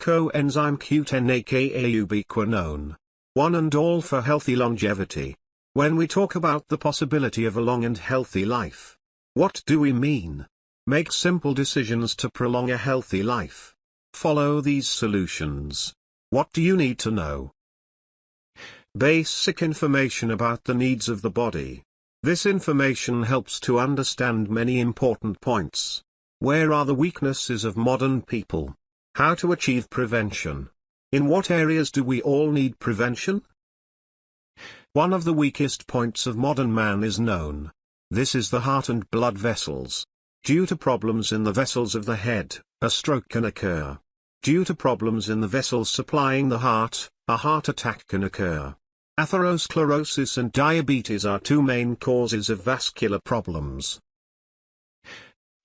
Coenzyme Q10 aka ubiquinone. One and all for healthy longevity. When we talk about the possibility of a long and healthy life, what do we mean? Make simple decisions to prolong a healthy life. Follow these solutions. What do you need to know? Basic information about the needs of the body. This information helps to understand many important points. Where are the weaknesses of modern people? How to achieve prevention? In what areas do we all need prevention? One of the weakest points of modern man is known. This is the heart and blood vessels. Due to problems in the vessels of the head, a stroke can occur. Due to problems in the vessels supplying the heart, a heart attack can occur. Atherosclerosis and diabetes are two main causes of vascular problems.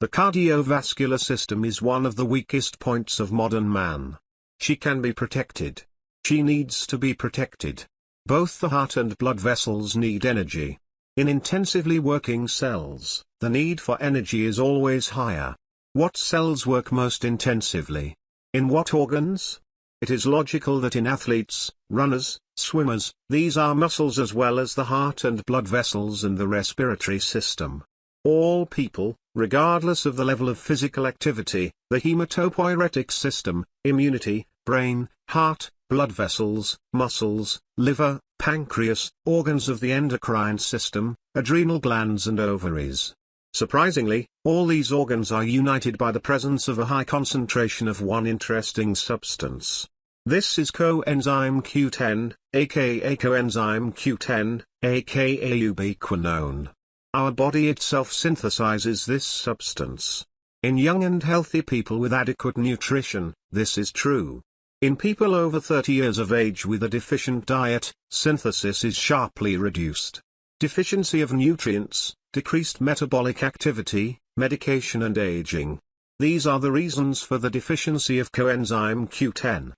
The cardiovascular system is one of the weakest points of modern man. She can be protected. She needs to be protected. Both the heart and blood vessels need energy. In intensively working cells, the need for energy is always higher. What cells work most intensively? In what organs? It is logical that in athletes, runners, swimmers, these are muscles as well as the heart and blood vessels and the respiratory system. All people, regardless of the level of physical activity, the hematopoietic system, immunity, brain, heart, blood vessels, muscles, liver, pancreas, organs of the endocrine system, adrenal glands and ovaries. Surprisingly, all these organs are united by the presence of a high concentration of one interesting substance. This is coenzyme Q10, aka coenzyme Q10, aka ubiquinone. Our body itself synthesizes this substance. In young and healthy people with adequate nutrition, this is true. In people over 30 years of age with a deficient diet, synthesis is sharply reduced. Deficiency of nutrients, decreased metabolic activity, medication and aging. These are the reasons for the deficiency of coenzyme Q10.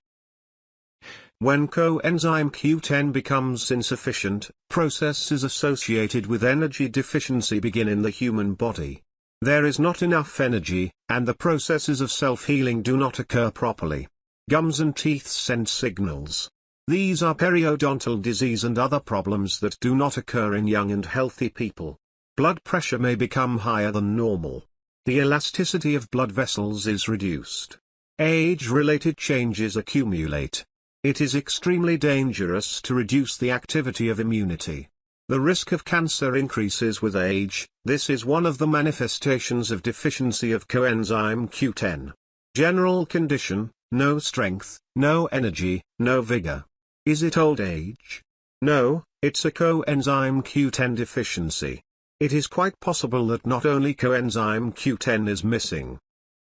When coenzyme Q10 becomes insufficient, processes associated with energy deficiency begin in the human body. There is not enough energy, and the processes of self-healing do not occur properly. Gums and teeth send signals. These are periodontal disease and other problems that do not occur in young and healthy people. Blood pressure may become higher than normal. The elasticity of blood vessels is reduced. Age-related changes accumulate. It is extremely dangerous to reduce the activity of immunity. The risk of cancer increases with age, this is one of the manifestations of deficiency of coenzyme Q10. General condition, no strength, no energy, no vigor. Is it old age? No, it's a coenzyme Q10 deficiency. It is quite possible that not only coenzyme Q10 is missing,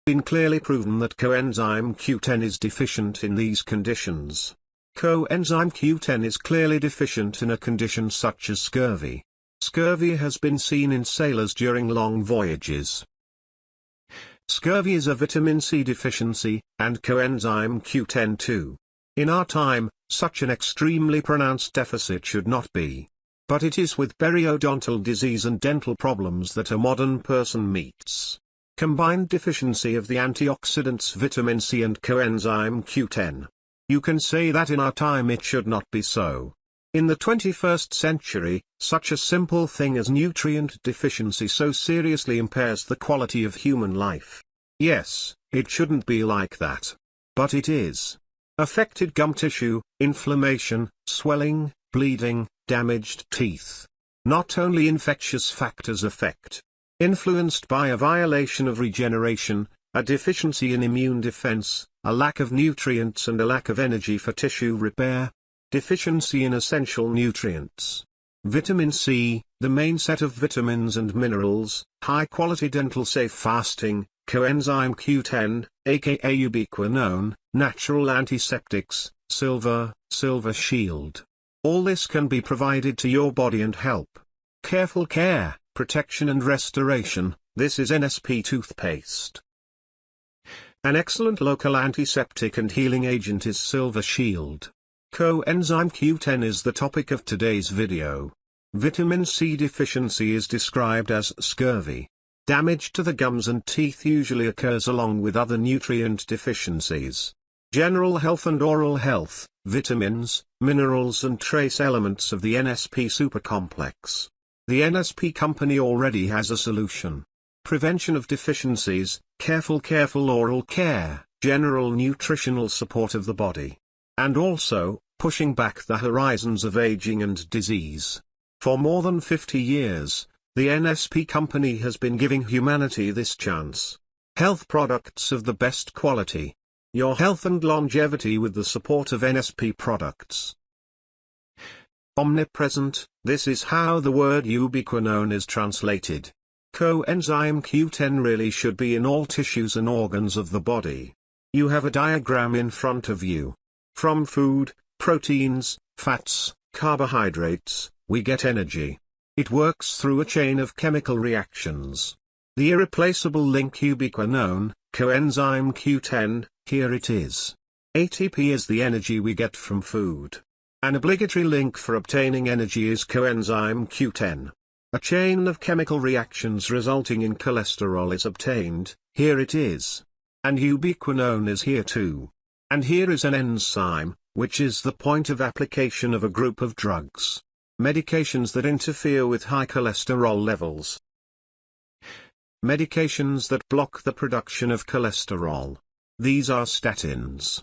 been clearly proven that coenzyme Q10 is deficient in these conditions. Coenzyme Q10 is clearly deficient in a condition such as scurvy. Scurvy has been seen in sailors during long voyages. Scurvy is a vitamin C deficiency, and coenzyme Q10 too. In our time, such an extremely pronounced deficit should not be. But it is with periodontal disease and dental problems that a modern person meets combined deficiency of the antioxidants vitamin C and coenzyme Q10. You can say that in our time it should not be so. In the 21st century, such a simple thing as nutrient deficiency so seriously impairs the quality of human life. Yes, it shouldn't be like that. But it is. Affected gum tissue, inflammation, swelling, bleeding, damaged teeth. Not only infectious factors affect influenced by a violation of regeneration, a deficiency in immune defense, a lack of nutrients and a lack of energy for tissue repair, deficiency in essential nutrients. Vitamin C, the main set of vitamins and minerals, high-quality dental safe fasting, coenzyme Q10, aka ubiquinone, natural antiseptics, silver, silver shield. All this can be provided to your body and help. Careful care protection and restoration, this is NSP toothpaste. An excellent local antiseptic and healing agent is Silver Shield. Coenzyme Q10 is the topic of today's video. Vitamin C deficiency is described as scurvy. Damage to the gums and teeth usually occurs along with other nutrient deficiencies. general health and oral health, vitamins, minerals and trace elements of the NSP supercomplex. The NSP company already has a solution. Prevention of deficiencies, careful careful oral care, general nutritional support of the body. And also, pushing back the horizons of aging and disease. For more than 50 years, the NSP company has been giving humanity this chance. Health products of the best quality. Your health and longevity with the support of NSP products. Omnipresent, this is how the word ubiquinone is translated. Coenzyme Q10 really should be in all tissues and organs of the body. You have a diagram in front of you. From food, proteins, fats, carbohydrates, we get energy. It works through a chain of chemical reactions. The irreplaceable link ubiquinone, coenzyme Q10, here it is. ATP is the energy we get from food. An obligatory link for obtaining energy is coenzyme Q10. A chain of chemical reactions resulting in cholesterol is obtained, here it is. And ubiquinone is here too. And here is an enzyme, which is the point of application of a group of drugs. Medications that interfere with high cholesterol levels. Medications that block the production of cholesterol. These are statins.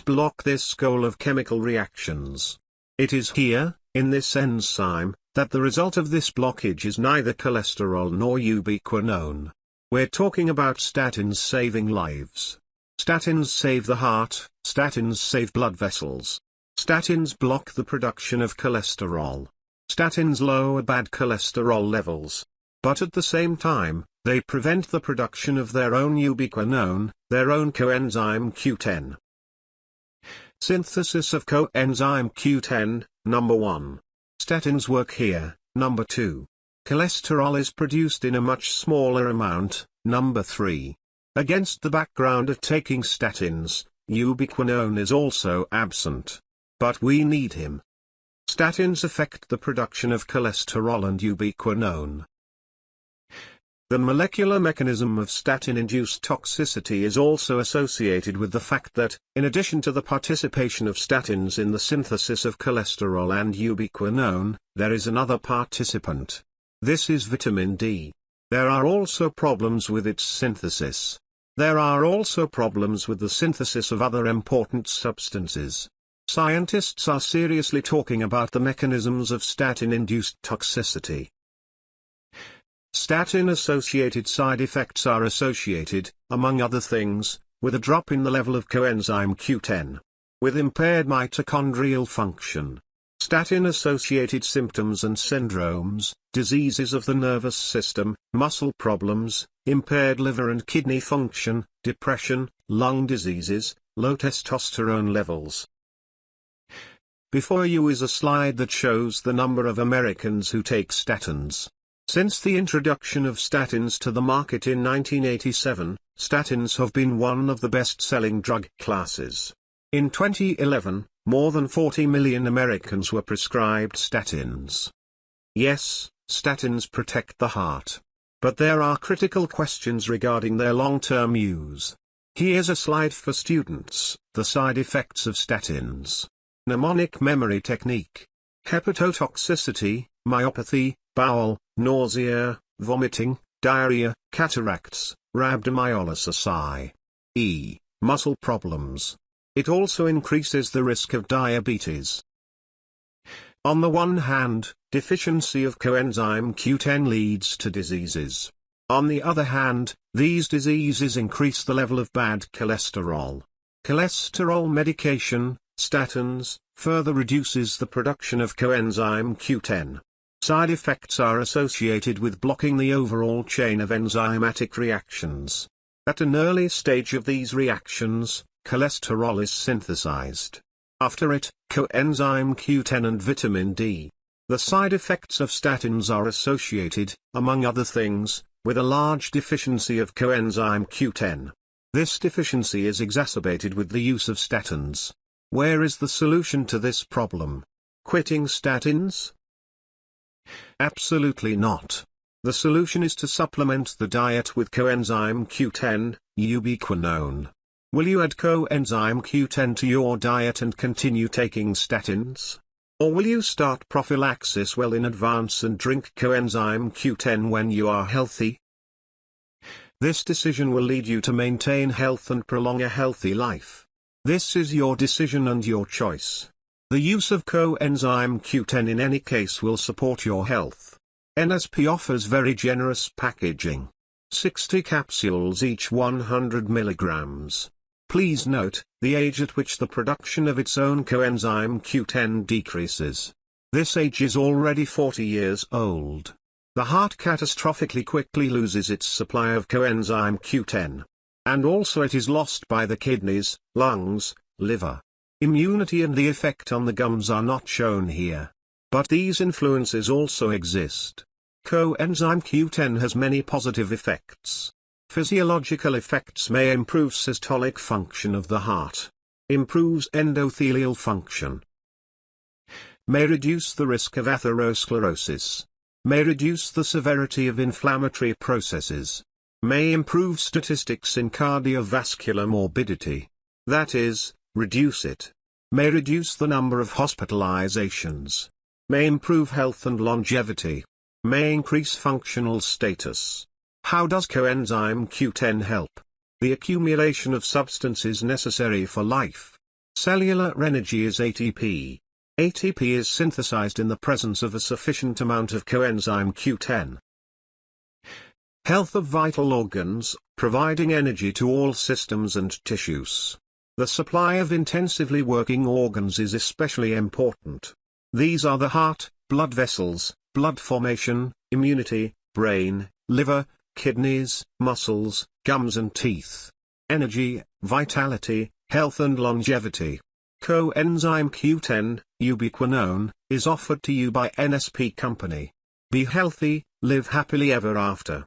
Block this goal of chemical reactions. It is here, in this enzyme, that the result of this blockage is neither cholesterol nor ubiquinone. We're talking about statins saving lives. Statins save the heart, statins save blood vessels. Statins block the production of cholesterol. Statins lower bad cholesterol levels. But at the same time, they prevent the production of their own ubiquinone, their own coenzyme Q10. Synthesis of coenzyme Q10, number 1. Statins work here, number 2. Cholesterol is produced in a much smaller amount, number 3. Against the background of taking statins, ubiquinone is also absent. But we need him. Statins affect the production of cholesterol and ubiquinone. The molecular mechanism of statin-induced toxicity is also associated with the fact that, in addition to the participation of statins in the synthesis of cholesterol and ubiquinone, there is another participant. This is vitamin D. There are also problems with its synthesis. There are also problems with the synthesis of other important substances. Scientists are seriously talking about the mechanisms of statin-induced toxicity. Statin-associated side effects are associated, among other things, with a drop in the level of coenzyme Q10. With impaired mitochondrial function. Statin-associated symptoms and syndromes, diseases of the nervous system, muscle problems, impaired liver and kidney function, depression, lung diseases, low testosterone levels, before you is a slide that shows the number of Americans who take statins. Since the introduction of statins to the market in 1987, statins have been one of the best-selling drug classes. In 2011, more than 40 million Americans were prescribed statins. Yes, statins protect the heart. But there are critical questions regarding their long-term use. Here's a slide for students, the side effects of statins. Mnemonic memory technique. Hepatotoxicity, myopathy, bowel, nausea, vomiting, diarrhea, cataracts, rhabdomyolysis. E. Muscle problems. It also increases the risk of diabetes. On the one hand, deficiency of coenzyme Q10 leads to diseases. On the other hand, these diseases increase the level of bad cholesterol. Cholesterol medication, statins, further reduces the production of coenzyme Q10. Side effects are associated with blocking the overall chain of enzymatic reactions. At an early stage of these reactions, cholesterol is synthesized. After it, coenzyme Q10 and vitamin D. The side effects of statins are associated, among other things, with a large deficiency of coenzyme Q10. This deficiency is exacerbated with the use of statins. Where is the solution to this problem? Quitting statins? Absolutely not. The solution is to supplement the diet with coenzyme Q10, ubiquinone. Will you add coenzyme Q10 to your diet and continue taking statins? Or will you start prophylaxis well in advance and drink coenzyme Q10 when you are healthy? This decision will lead you to maintain health and prolong a healthy life. This is your decision and your choice. The use of coenzyme Q10 in any case will support your health. NSP offers very generous packaging. 60 capsules each 100 milligrams. Please note, the age at which the production of its own coenzyme Q10 decreases. This age is already 40 years old. The heart catastrophically quickly loses its supply of coenzyme Q10. And also it is lost by the kidneys, lungs, liver. Immunity and the effect on the gums are not shown here. But these influences also exist. Coenzyme Q10 has many positive effects. Physiological effects may improve systolic function of the heart. Improves endothelial function. May reduce the risk of atherosclerosis. May reduce the severity of inflammatory processes. May improve statistics in cardiovascular morbidity. That is, reduce it. May reduce the number of hospitalizations. May improve health and longevity. May increase functional status. How does coenzyme Q10 help? The accumulation of substances necessary for life. Cellular energy is ATP. ATP is synthesized in the presence of a sufficient amount of coenzyme Q10. Health of vital organs, providing energy to all systems and tissues. The supply of intensively working organs is especially important. These are the heart, blood vessels, blood formation, immunity, brain, liver, kidneys, muscles, gums and teeth. Energy, vitality, health and longevity. Coenzyme Q10, ubiquinone, is offered to you by NSP Company. Be healthy, live happily ever after.